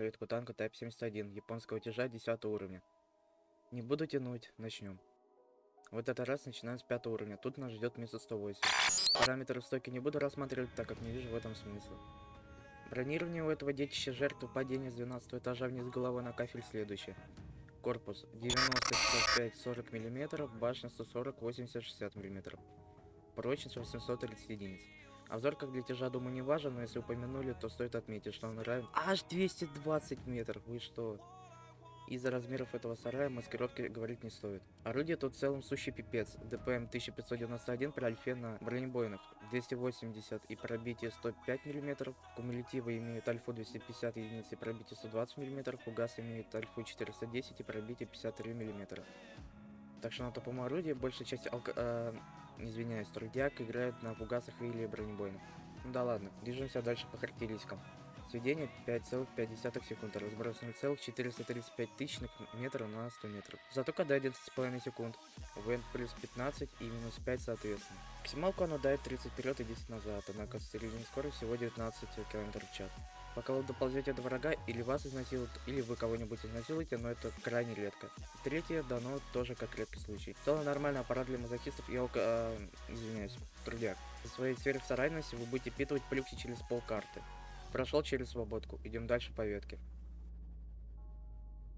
речь зайдет про ветку танка Type 71 японского тяжа 10 уровня. Не буду тянуть, начнем. Вот этот раз начинаем с 5 уровня, тут нас ждет месяц 108. Параметры в стоке не буду рассматривать, так как не вижу в этом смысла. Бронирование у этого детища жертвы падения с 12 этажа вниз головой на кафель следующее. Корпус 90 55 40 мм, башня 140 80 60 мм. Прочность 830 единиц. Обзор как для тяжа, думаю, не важен, но если упомянули, то стоит отметить, что он равен аж 220 метров. Вы что? Из-за размеров этого сарая маскировки говорить не стоит. Орудие тут в целом сущий пипец. ДПМ 1591 при альфе на бронебойных 280 и пробитие 105 мм. Кумулятивы имеют альфу 250 единиц и пробитие 120 мм. Фугас имеет альфу 410 и пробитие 53 мм. Так что на топом орудии большая часть алко... Э, извиняюсь, трудяк играет на фугасах или бронебойных. Ну да ладно, движемся дальше по характеристикам. Сведение 5,5 секунд, разброс 0,435 тысячных метра на 100 метров. Зато когда 11,5 секунд, ВН плюс 15 и минус 5 соответственно. Максималку оно дает 30 вперед и 10 назад, однако средняя скорость всего 19 км в час. Пока вы доползете до врага, или вас изнасилуют, или вы кого-нибудь изнасилуете, но это крайне редко. Третье дано тоже как редкий случай. В целом нормальный аппарат для мазохистов и алко... Э, извиняюсь, трудяк. В своей сфере сарайности вы будете впитывать плюхи через полкарты. Прошел через свободку. Идем дальше по ветке.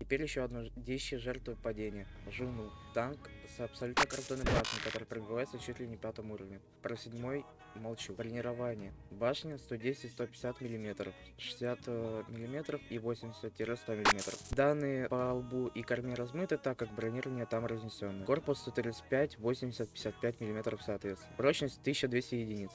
Теперь еще одно действие жертвы падения. Жуну. Танк с абсолютно картонной башней, который пробивается чуть ли не пятым уровнем. Про седьмой молчу. Бронирование. Башня 110-150 мм, 60 мм и 80-100 мм. Данные по лбу и корме размыты, так как бронирование там разнесено. Корпус 135, 80, 55 мм соответственно. Прочность 1200 единиц.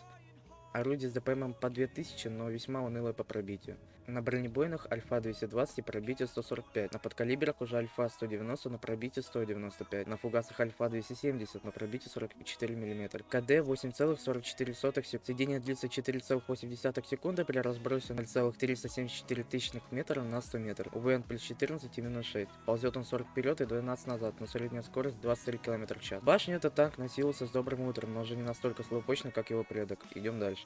Орудие с ДПМ по 2000, но весьма унылое по пробитию. На бронебойных альфа 220 и пробитие 145. На подкалиберах уже альфа 190, но пробитие 195. На фугасах альфа 270, но пробитие 44 мм. КД 8,44 секунд. Сведение длится 4,8 секунды при разбросе 0,374 тысячных метра на 100 метров. УВН плюс 14 и минус 6. Ползет он 40 вперед и 12 назад, но средняя скорость 23 км в час. Башня этот танк носился с добрым утром, но уже не настолько слабопочно, как его предок. Идем дальше.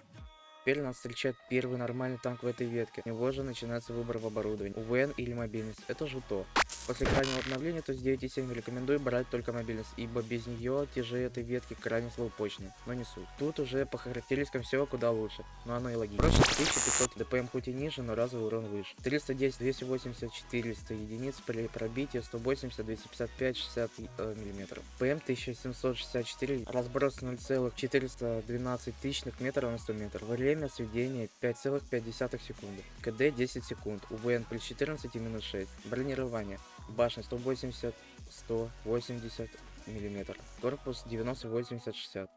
Теперь нас встречает первый нормальный танк в этой ветке. У него же начинается выбор в оборудовании. УВН или мобильность. Это же то. После крайнего обновления с 9.7 рекомендую брать только мобильность, ибо без нее те же этой ветки крайне слабопочные. Но не суть. Тут уже по характеристикам все куда лучше. Но оно и логично. Прочность 1500 ДПМ хоть и ниже, но разовый урон выше. 310, 280, 400 единиц при пробитии 180, 255, 60 э, мм. ПМ 1764, разброс 0,412 тысячных метров на 100 метров. Время сведения 5,5 секунды. КД 10 секунд. УВН плюс 14 и минус 6. Бронирование. Башня 180, 180 мм. Корпус 90, 80, 60.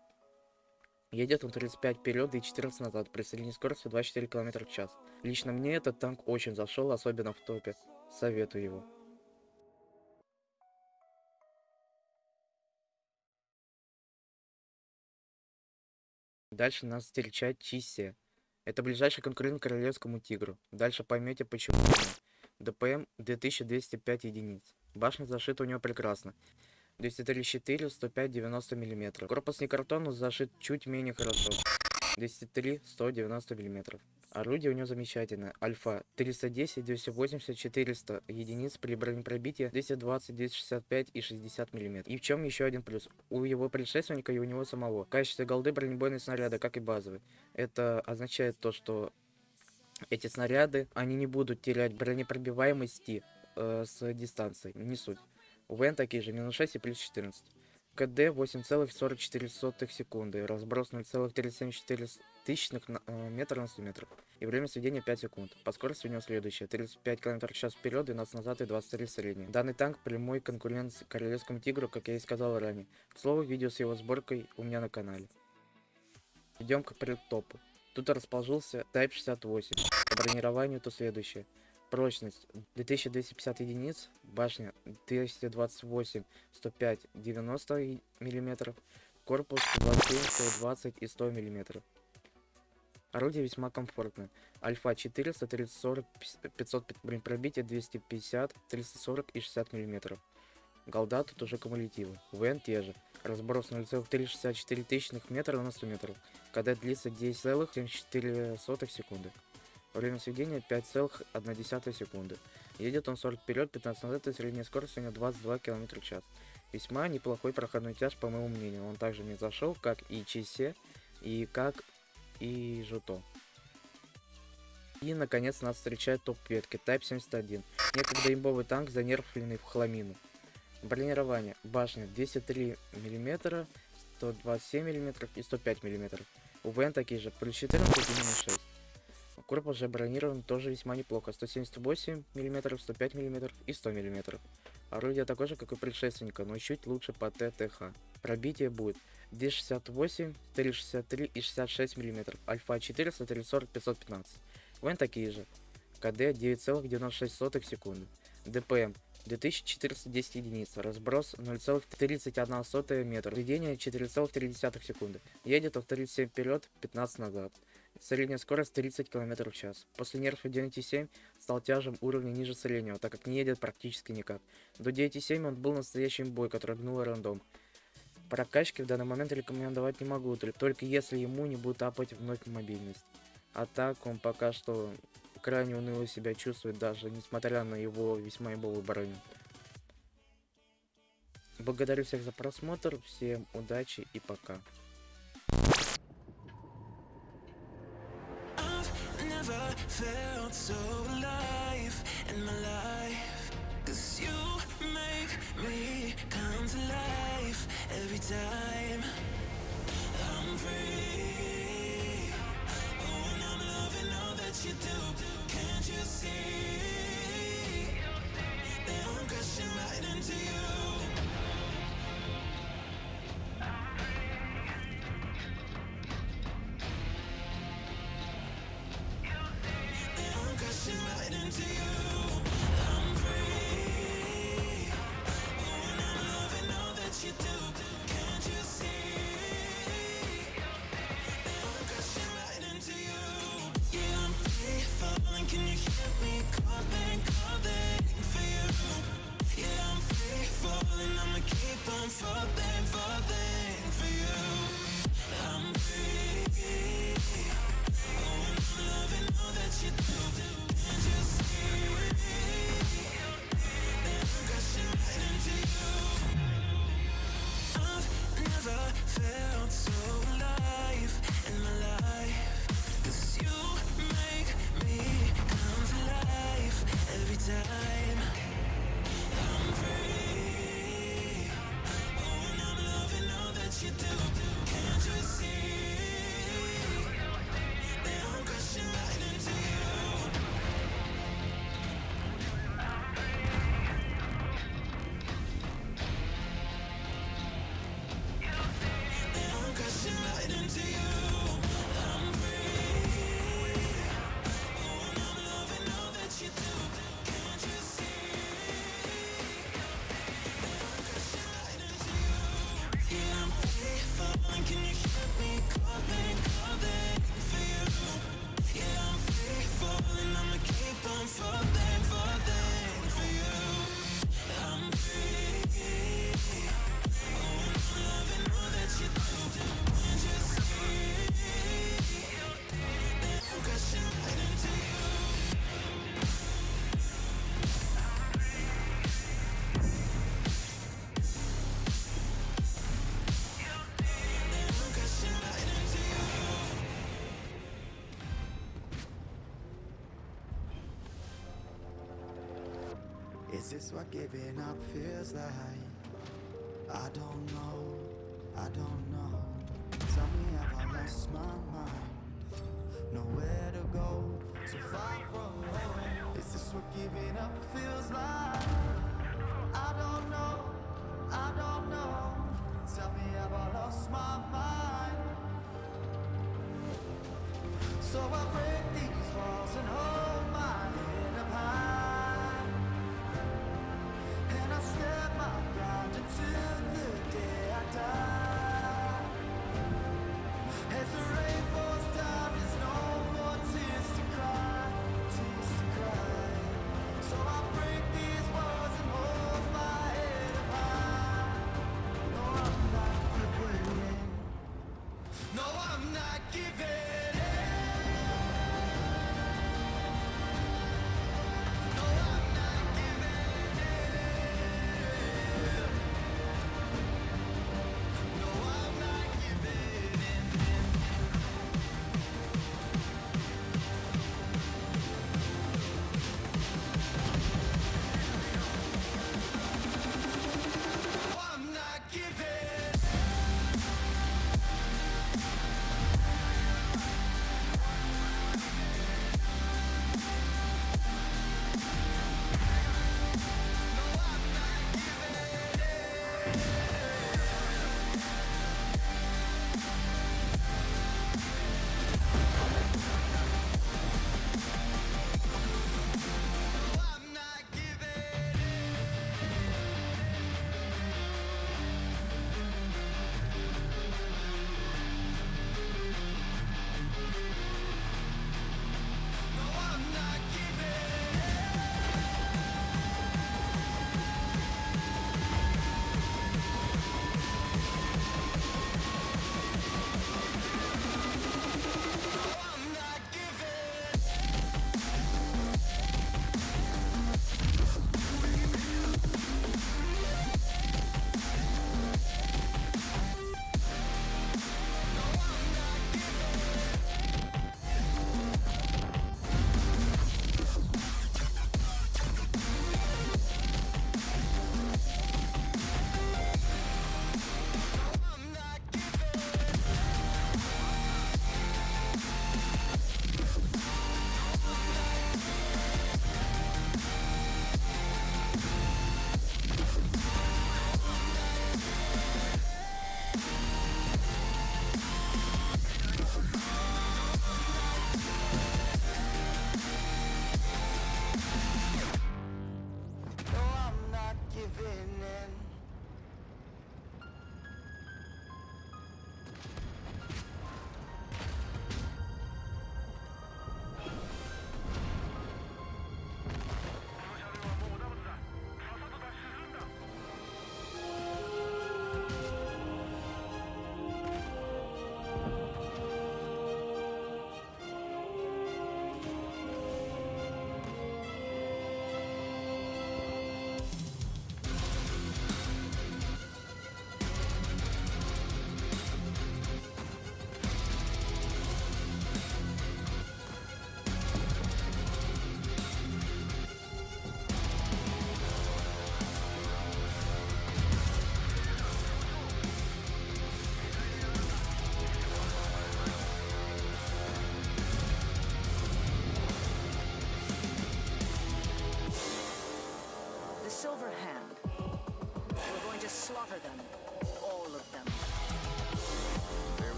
Едет он 35 вперед и 14 назад при средней скорости 24 км в час. Лично мне этот танк очень зашел, особенно в топе. Советую его. Дальше нас встречает Чисе. Это ближайший конкурент королевскому тигру. Дальше поймете почему. ДПМ 2205 единиц. Башня зашита у него прекрасно. 234, 105, 90 мм. Корпус не картон, но зашит чуть менее хорошо. 203, 190 мм. Орудие у него замечательное. Альфа 310, 280, 400 единиц при бронепробитии 220, 265 и 60 мм. И в чем еще один плюс? У его предшественника и у него самого. Качество голды бронебойные снаряды, как и базовые. Это означает то, что эти снаряды, они не будут терять бронепробиваемости э, с дистанции. Не суть. У ВН такие же, минус 6 и плюс 14. КД 8,44 секунды, разброс 0,374 тысячных э, метра на 100 метров. И время сведения 5 секунд. По скорости у него следующее. 35 км в час вперед, 12 назад и 23 средний. Данный танк прямой конкурент Королевскому Тигру, как я и сказал ранее. К слову, видео с его сборкой у меня на канале. Идем к предтопу. Тут расположился Type 68. По бронированию то следующее. Прочность 2250 единиц, башня 228, 105, 90 мм, корпус 27, 120 и 100 мм. Орудие весьма комфортное. Альфа 400, 340, 500 пробития, 250, 340 и 60 мм. Голда тут уже кумулятивы. ВН те же. Разброс 0,364 тысячных метра на 100 метров, когда длится 10,74 секунды. Время сведения 5,1 секунды. Едет он 40 вперед, 15 назад, и средняя скорость у него 22 км в час. Весьма неплохой проходной тяж, по моему мнению. Он также не зашел, как и Чисе, и как и Жуто. И, наконец, нас встречает топ-ветки Type 71. Некогда имбовый танк, занерфленный в хламину. Бронирование. Башня 203 мм, 127 мм и 105 мм. УВН такие же, плюс 14 и минус 6. Корпус же бронирован тоже весьма неплохо. 178 мм, 105 мм и 100 мм. Орудие такое же, как у предшественника, но чуть лучше по ТТХ. Пробитие будет 268, 363 и 66 мм. Альфа 400, 340, 515. Вон такие же. КД 9,96 секунды. ДПМ 2410 единиц. Разброс 0,31 метр. Введение 4,3 секунды. Едет в 37 вперед, 15 назад. Средняя скорость 30 км в час. После нерфа 9.7 стал тяжем уровня ниже среднего, так как не едет практически никак. До 9.7 он был настоящим бой, который гнул рандом. Прокачки в данный момент рекомендовать не могу, только если ему не будет апать вновь мобильность. А так он пока что крайне уныло себя чувствует, даже несмотря на его весьма имбовую броню. Благодарю всех за просмотр, всем удачи и пока. Felt so alive in my life. Cause you make me come to life every time I'm free. Oh, and I'm loving all that you do. Can't you see Is this what giving up feels like? I don't know, I don't know Tell me have I lost my mind? Nowhere to go, so far from home Is this what giving up feels like? I don't know, I don't know Tell me have I lost my mind? So I pray I'm not giving